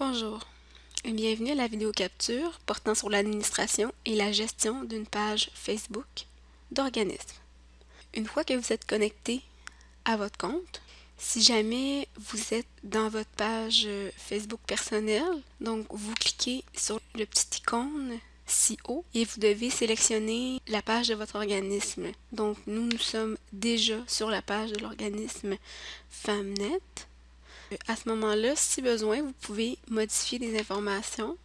Bonjour et bienvenue à la vidéo capture portant sur l'administration et la gestion d'une page Facebook d'organisme. Une fois que vous êtes connecté à votre compte, si jamais vous êtes dans votre page Facebook personnelle, donc vous cliquez sur le petit icône si haut et vous devez sélectionner la page de votre organisme. Donc nous, nous sommes déjà sur la page de l'organisme FAMNET. À ce moment-là, si besoin, vous pouvez modifier des informations.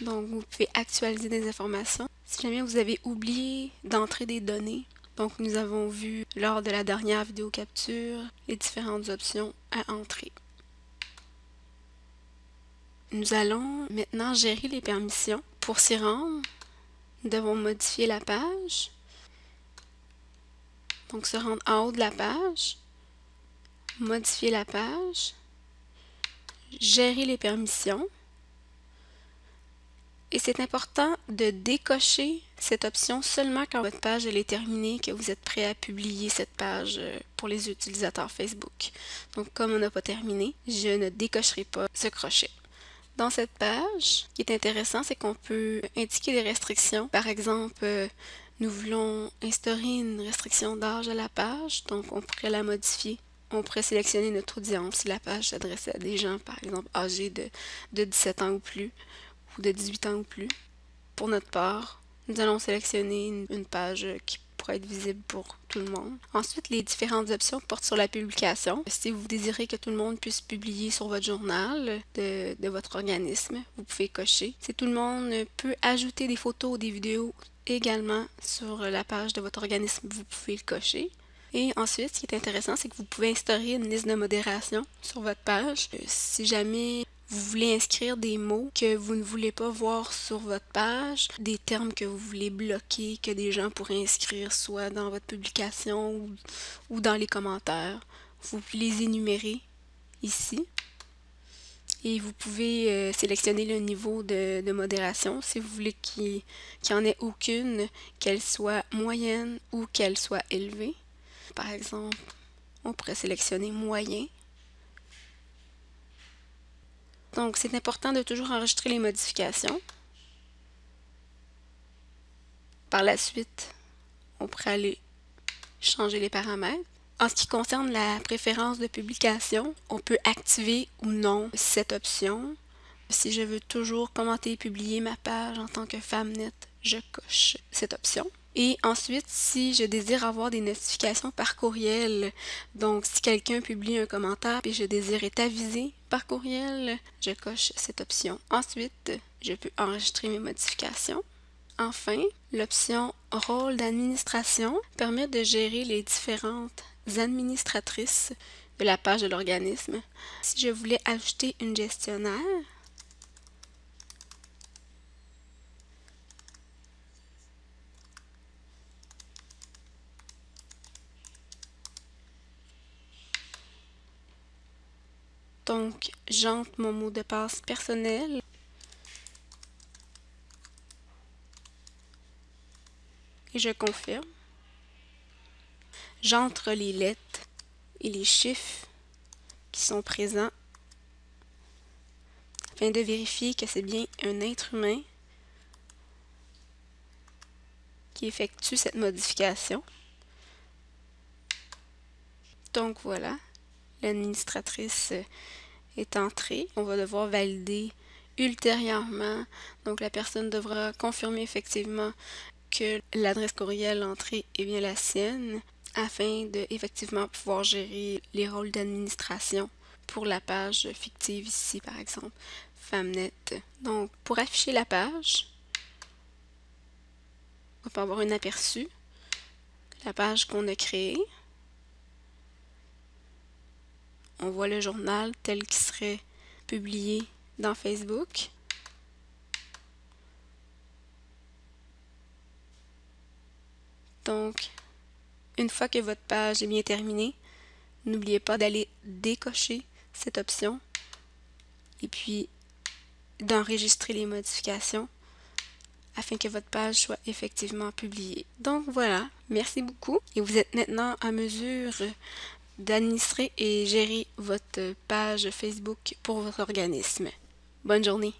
Donc, vous pouvez actualiser des informations. Si jamais vous avez oublié d'entrer des données, donc nous avons vu lors de la dernière vidéo capture les différentes options à entrer. Nous allons maintenant gérer les permissions. Pour s'y rendre, nous devons modifier la page. Donc se rendre en haut de la page modifier la page, gérer les permissions. Et c'est important de décocher cette option seulement quand votre page est terminée, que vous êtes prêt à publier cette page euh, pour les utilisateurs Facebook. Donc comme on n'a pas terminé, je ne décocherai pas ce crochet. Dans cette page, ce qui est intéressant, c'est qu'on peut indiquer des restrictions. Par exemple, euh, nous voulons instaurer une restriction d'âge à la page, donc on pourrait la modifier on pourrait sélectionner notre audience si la page s'adressait à des gens, par exemple, âgés de, de 17 ans ou plus, ou de 18 ans ou plus. Pour notre part, nous allons sélectionner une, page qui pourrait être visible pour tout le monde. Ensuite, les différentes options portent sur la publication. Si vous désirez que tout le monde puisse publier sur votre journal de, de votre organisme, vous pouvez cocher. Si tout le monde peut ajouter des photos ou des vidéos également sur la page de votre organisme, vous pouvez le cocher. Et ensuite, ce qui est intéressant, c'est que vous pouvez instaurer une liste de modération sur votre page. Euh, si jamais vous voulez inscrire des mots que vous ne voulez pas voir sur votre page, des termes que vous voulez bloquer, que des gens pourraient inscrire soit dans votre publication ou, dans les commentaires, vous pouvez les énumérer ici. Et vous pouvez euh, sélectionner le niveau de, modération si vous voulez qu'il n'y en ait aucune, qu'elle soit moyenne ou qu'elle soit élevée. Par exemple, on pourrait sélectionner moyen. Donc, c'est important de toujours enregistrer les modifications. Par la suite, on pourrait aller changer les paramètres. En ce qui concerne la préférence de publication, on peut activer ou non cette option. Si je veux toujours commenter et publier ma page en tant que FAMNET, je coche cette option. Et ensuite, si je désire avoir des notifications par courriel, donc si quelqu'un publie un commentaire et je désire être avisé par courriel, je coche cette option. Ensuite, je peux enregistrer mes modifications. Enfin, l'option Rôle d'administration permet de gérer les différentes administratrices de la page de l'organisme. Si je voulais ajouter une gestionnaire, Donc, j'entre mon mot de passe personnel. Et je confirme. J'entre les lettres et les chiffres qui sont présents afin de vérifier que c'est bien un être humain qui effectue cette modification. Donc voilà, l'administratrice est entrée. On va devoir valider ultérieurement. Donc la personne devra confirmer effectivement que l'adresse courriel entrée est bien la sienne afin de effectivement pouvoir gérer les rôles d'administration pour la page fictive ici par exemple Famnet. Donc pour afficher la page, on va avoir un aperçu la page qu'on a créée. On voit le journal tel qu'il serait publié dans Facebook. Donc, une fois que votre page est bien terminée, n'oubliez pas d'aller décocher cette option et puis d'enregistrer les modifications afin que votre page soit effectivement publiée. Donc voilà, merci beaucoup et vous êtes maintenant à mesure d'administrer et gérer votre page Facebook pour votre organisme. Bonne journée!